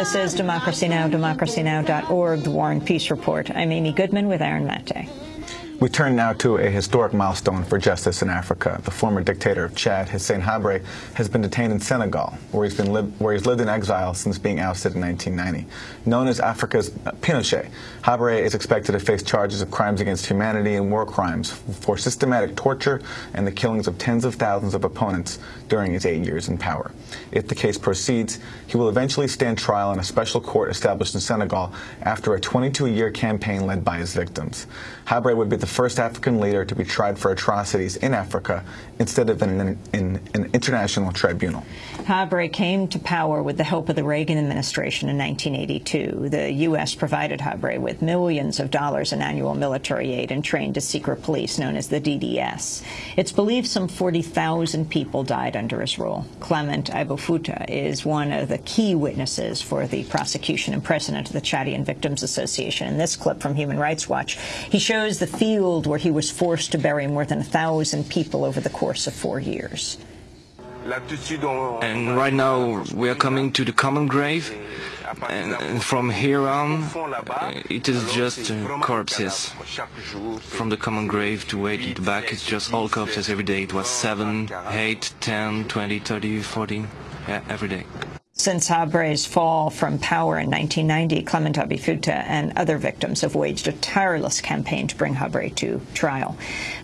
This is Democracy Now!, democracynow.org, the War and Peace Report. I'm Amy Goodman with Aaron Mate. We turn now to a historic milestone for justice in Africa. The former dictator of Chad, Hissène Habré, has been detained in Senegal, where he's, been where he's lived in exile since being ousted in 1990. Known as Africa's uh, Pinochet, Habré is expected to face charges of crimes against humanity and war crimes for systematic torture and the killings of tens of thousands of opponents during his eight years in power. If the case proceeds, he will eventually stand trial in a special court established in Senegal after a 22-year campaign led by his victims. Habré would be the first African leader to be tried for atrocities in Africa instead of in an, in an international tribunal. Habré came to power with the help of the Reagan administration in 1982. The U.S. provided Habré with millions of dollars in annual military aid and trained a secret police known as the DDS. It's believed some 40,000 people died under his rule. Clement Abaifouta is one of the key witnesses for the prosecution and president of the Chadian Victims Association. In this clip from Human Rights Watch, he shows the field where he was forced to bury more than a thousand people over the course of four years. And right now we are coming to the common grave and from here on it is just uh, corpses. From the common grave to way to the back it's just all corpses every day. It was 7, 8, 10, 20, 30, 40, yeah, every day. Since Habré's fall from power in 1990, Clement Abaifouta and other victims have waged a tireless campaign to bring Habré to trial.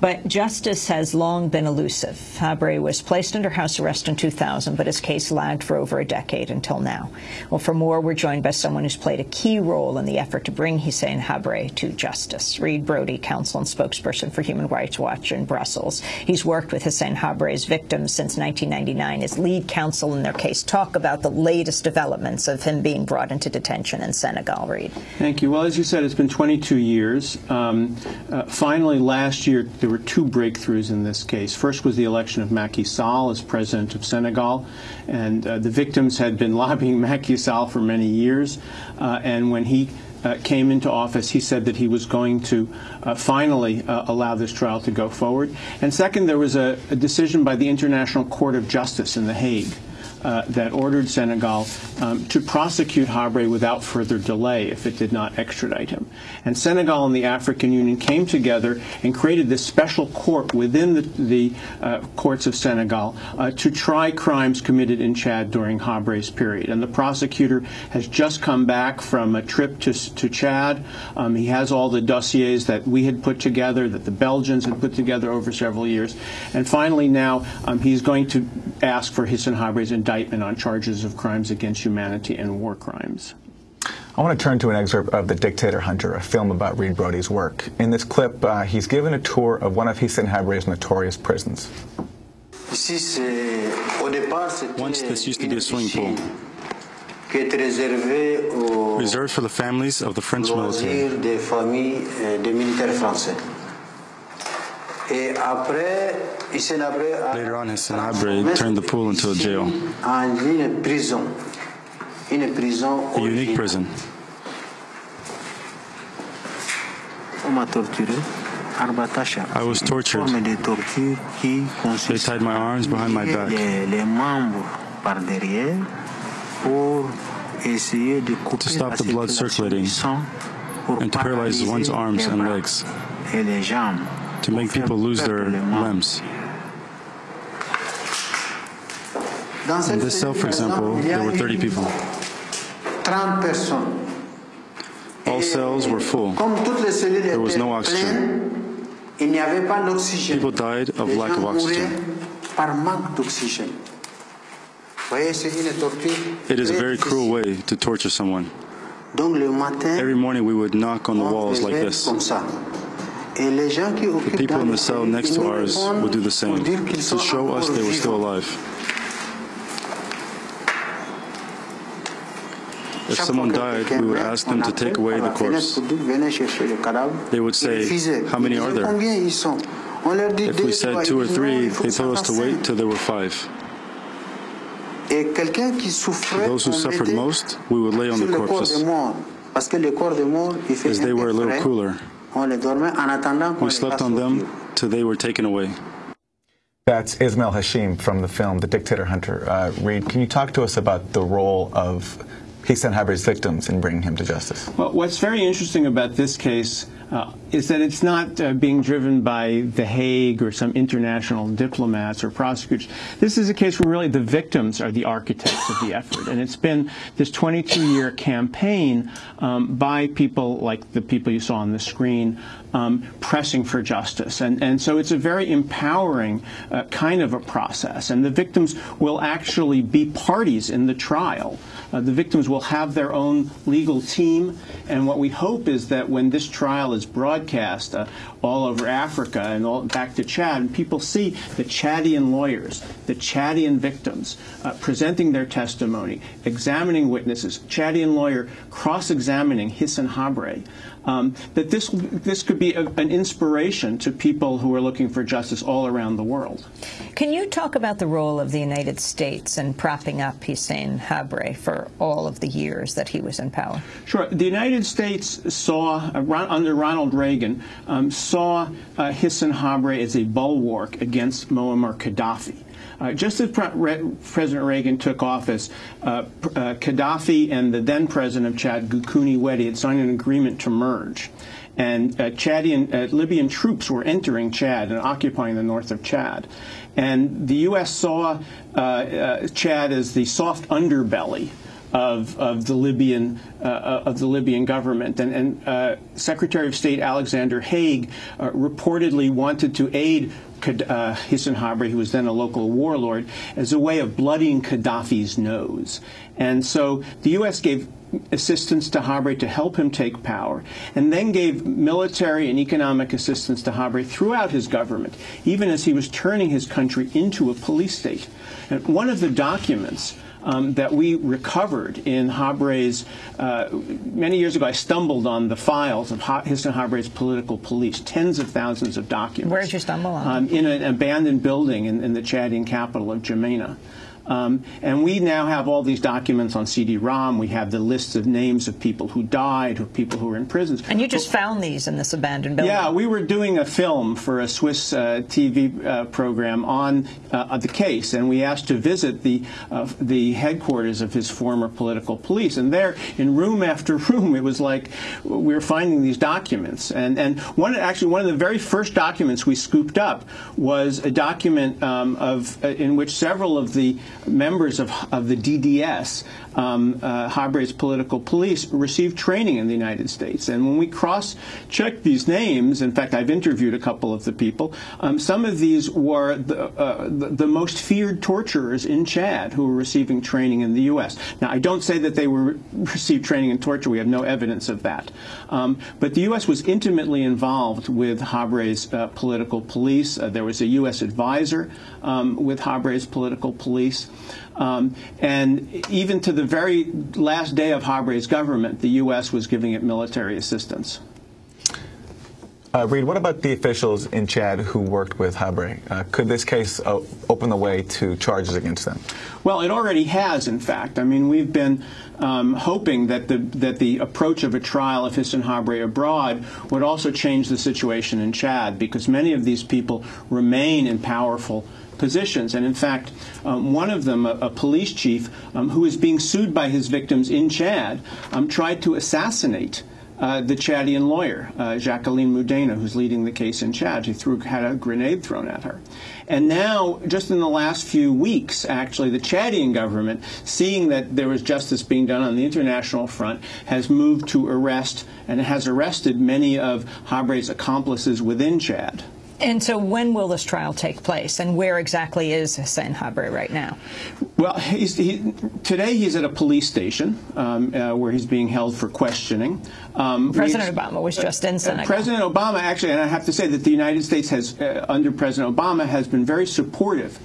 But justice has long been elusive. Habré was placed under house arrest in 2000, but his case lagged for over a decade until now. Well, for more, we're joined by someone who's played a key role in the effort to bring Hissène Habré to justice. Reed Brody, counsel and spokesperson for Human Rights Watch in Brussels. He's worked with Hissène Habré's victims since 1999 as lead counsel in their case. Talk about the latest developments of him being brought into detention in Senegal, Reed. Thank you. Well, as you said, it's been 22 years. Um, uh, finally, last year, there were two breakthroughs in this case. First was the election of Macky Sall as president of Senegal, and uh, the victims had been lobbying Macky Sall for many years. Uh, and when he uh, came into office, he said that he was going to uh, finally uh, allow this trial to go forward. And second, there was a, a decision by the International Court of Justice in The Hague uh, that ordered Senegal um, to prosecute Habré without further delay if it did not extradite him. And Senegal and the African Union came together and created this special court within the, the uh, courts of Senegal uh, to try crimes committed in Chad during Habré's period. And the prosecutor has just come back from a trip to, to Chad. Um, he has all the dossiers that we had put together, that the Belgians had put together over several years. And finally now um, he's going to ask for Hissène Habré's indictment indictment on charges of crimes against humanity and war crimes. I want to turn to an excerpt of The Dictator Hunter, a film about Reed Brody's work. In this clip, uh, he's given a tour of one of Hissène Habré's notorious prisons. Once this used to be a swimming pool, reserved for the families of the French military. Later on, Hissène Habré turned the pool into a jail. A unique prison. I was tortured. They tied my arms behind my back to stop the blood circulating and to paralyze one's arms and legs to make people lose their limbs. In this cell, for example, there were 30 people. All cells were full. There was no oxygen. People died of lack of oxygen. It is a very cruel way to torture someone. Every morning we would knock on the walls like this. The people in the cell next to ours would do the same to show us they were still alive. If someone died, we would ask them to take away the corpse. They would say, How many are there? If we said two or three, they told us to wait till there were five. Those who suffered most, we would lay on the corpses, as they were a little cooler. We slept on them till they were taken away. That's Ismail Hashim from the film The Dictator Hunter. Uh, Reed, can you talk to us about the role of Hissène Habre's victims in bringing him to justice? Well, what's very interesting about this case uh, is that it's not uh, being driven by The Hague or some international diplomats or prosecutors. This is a case where really the victims are the architects of the effort. And it's been this 22-year campaign um, by people like the people you saw on the screen um, pressing for justice. And, and so it's a very empowering uh, kind of a process. And the victims will actually be parties in the trial. Uh, the victims will have their own legal team. And what we hope is that when this trial is broadcast uh, all over Africa and all, back to Chad, and people see the Chadian lawyers, the Chadian victims uh, presenting their testimony, examining witnesses, Chadian lawyer cross-examining Hissène Habre, um, that this this could be a, an inspiration to people who are looking for justice all around the world. Can you talk about the role of the United States in propping up Hissène Habre for all of the years that he was in power? Sure. The United States saw, uh, under Ronald Reagan, um, saw uh, Habre as a bulwark against Muammar Gaddafi. Uh, just as Pre President Reagan took office, uh, uh, Gaddafi and the then president of Chad, Goukouni Oueddei, had signed an agreement to merge. And uh, Chadian, uh, Libyan troops were entering Chad and occupying the north of Chad. And the U.S. saw Chad as the soft underbelly of, of the Libyan uh, of the Libyan government. And, and uh, Secretary of State Alexander Haig uh, reportedly wanted to aid uh, Hissène Habre, who was then a local warlord, as a way of bloodying Gaddafi's nose. And so the U.S. gave assistance to Habre to help him take power, and then gave military and economic assistance to Habre throughout his government, even as he was turning his country into a police state. And one of the documents um, that we recovered in Habre's. Uh, many years ago, I stumbled on the files of Hissène Habre's political police, tens of thousands of documents. Where did you stumble on? Um, in an abandoned building in, in the Chadian capital of N'Djamena. Um, and we now have all these documents on CD-ROM. We have the lists of names of people who died, of people who were in prisons. And you just found these in this abandoned building? Yeah, we were doing a film for a Swiss uh, TV uh, program on uh, the case, and we asked to visit the uh, the headquarters of his former political police. And there, in room after room, it was like we were finding these documents. And and one actually one of the very first documents we scooped up was a document um, of uh, in which several of the members of, of the DDS, um, uh, Habre's political police, received training in the United States. And when we cross-checked these names, in fact, I've interviewed a couple of the people, um, some of these were the, uh, the, the, most feared torturers in Chad who were receiving training in the U.S. Now, I don't say that they were received training in torture. We have no evidence of that. Um, but the U.S. was intimately involved with Habre's uh, political police. Uh, there was a U.S. advisor um, with Habre's political police. Um, and even to the very last day of Habre's government, the U.S. was giving it military assistance. Uh, Reed, what about the officials in Chad who worked with Habre? Uh, could this case uh, open the way to charges against them? Well, it already has, in fact. I mean, we've been um, hoping that the that the approach of a trial of Hissène Habre abroad would also change the situation in Chad, because many of these people remain in powerful positions. And in fact, um, one of them, a, a police chief um, who is being sued by his victims in Chad, um, tried to assassinate uh, the Chadian lawyer, uh, Jacqueline Moudeina, who's leading the case in Chad. He threw, had a grenade thrown at her. And now, just in the last few weeks, actually, the Chadian government, seeing that there was justice being done on the international front, has moved to arrest and has arrested many of Habre's accomplices within Chad. And so when will this trial take place, and where exactly is Hissène Habre right now? Well, he's, he, today he's at a police station um, uh, where he's being held for questioning. Um, President Obama was just in uh, Senegal. President Obama, actually, and I have to say that the United States has, uh, under President Obama, has been very supportive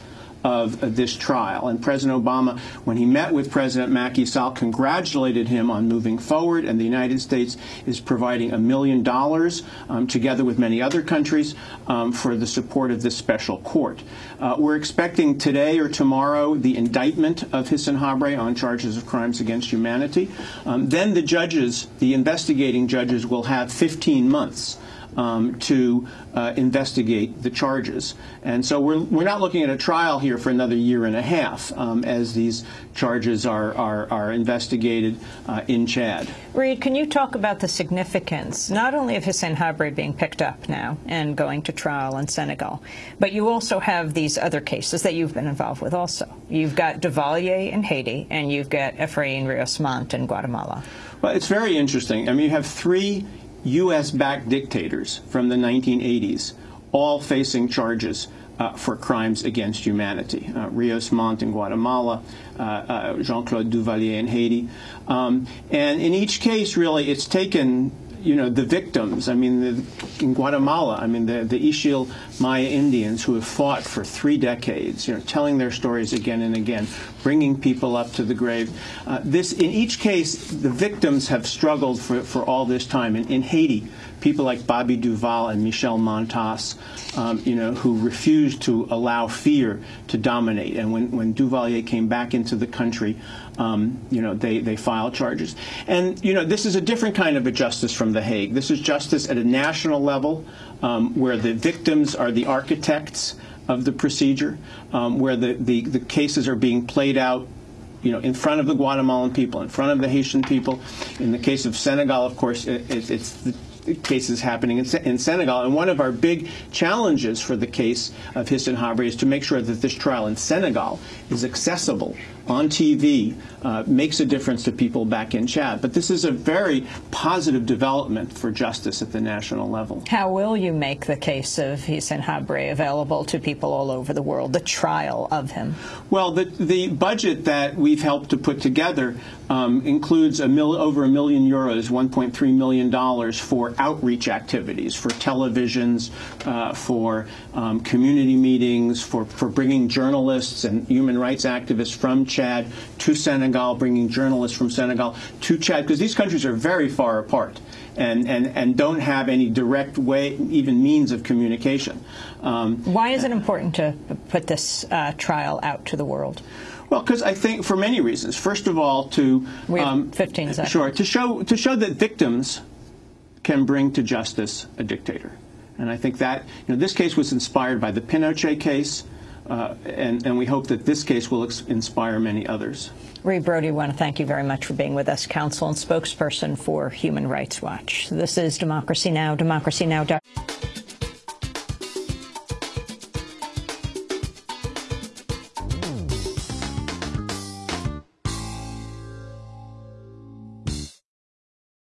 of this trial. And President Obama, when he met with President Macky Sall, congratulated him on moving forward, and the United States is providing a million dollars, um, together with many other countries, um, for the support of this special court. Uh, we're expecting today or tomorrow the indictment of Hissène Habre on charges of crimes against humanity. Um, then the judges, the investigating judges, will have 15 months um, to uh, investigate the charges. And so we're, we're not looking at a trial here for another year and a half um, as these charges are, are, are investigated uh, in Chad. Reed, can you talk about the significance not only of Hissène Habré being picked up now and going to trial in Senegal, but you also have these other cases that you've been involved with also. You've got Duvalier in Haiti and you've got Efrain Rios Montt in Guatemala. Well, it's very interesting. I mean, you have three U.S.-backed dictators from the 1980s, all facing charges uh, for crimes against humanity. Uh, Rios Montt in Guatemala, uh, uh Jean-Claude Duvalier in Haiti. Um, and in each case, really, it's taken you know, the victims, I mean, the, in Guatemala, I mean, the, the Ixil Maya Indians who have fought for three decades, you know, telling their stories again and again, bringing people up to the grave. Uh, this, in each case, the victims have struggled for, for all this time. In, in Haiti, people like Bobby Duval and Michèle Montas, um, you know, who refused to allow fear to dominate. And when, when Duvalier came back into the country, um, you know, they, they filed charges. And, you know, this is a different kind of a justice from The Hague. This is justice at a national level um, where the victims are the architects of the procedure, um, where the, the, the cases are being played out you know, in front of the Guatemalan people, in front of the Haitian people. In the case of Senegal, of course, it, it, it's the cases happening in, in, Senegal. And one of our big challenges for the case of Hissène Habré is to make sure that this trial in Senegal is accessible on TV, uh, makes a difference to people back in Chad. But this is a very positive development for justice at the national level. How will you make the case of Hissène Habré available to people all over the world, the trial of him? Well, the, the budget that we've helped to put together um, includes a mil, over a million euros, $1.3 million for outreach activities, for televisions, uh, for um, community meetings, for, for bringing journalists and human rights activists from Chad to Senegal, bringing journalists from Senegal to Chad, because these countries are very far apart. And, and, and don't have any direct way, even means of communication. Um, Why is it important to put this uh, trial out to the world? Well, because I think for many reasons. First of all, to we have um, 15 seconds. Sure, to show to show that victims can bring to justice a dictator, and I think that you know this case was inspired by the Pinochet case, uh, and and we hope that this case will inspire many others. Reed Brody, I want to thank you very much for being with us, counsel and spokesperson for Human Rights Watch. This is Democracy Now!, Democracy Now!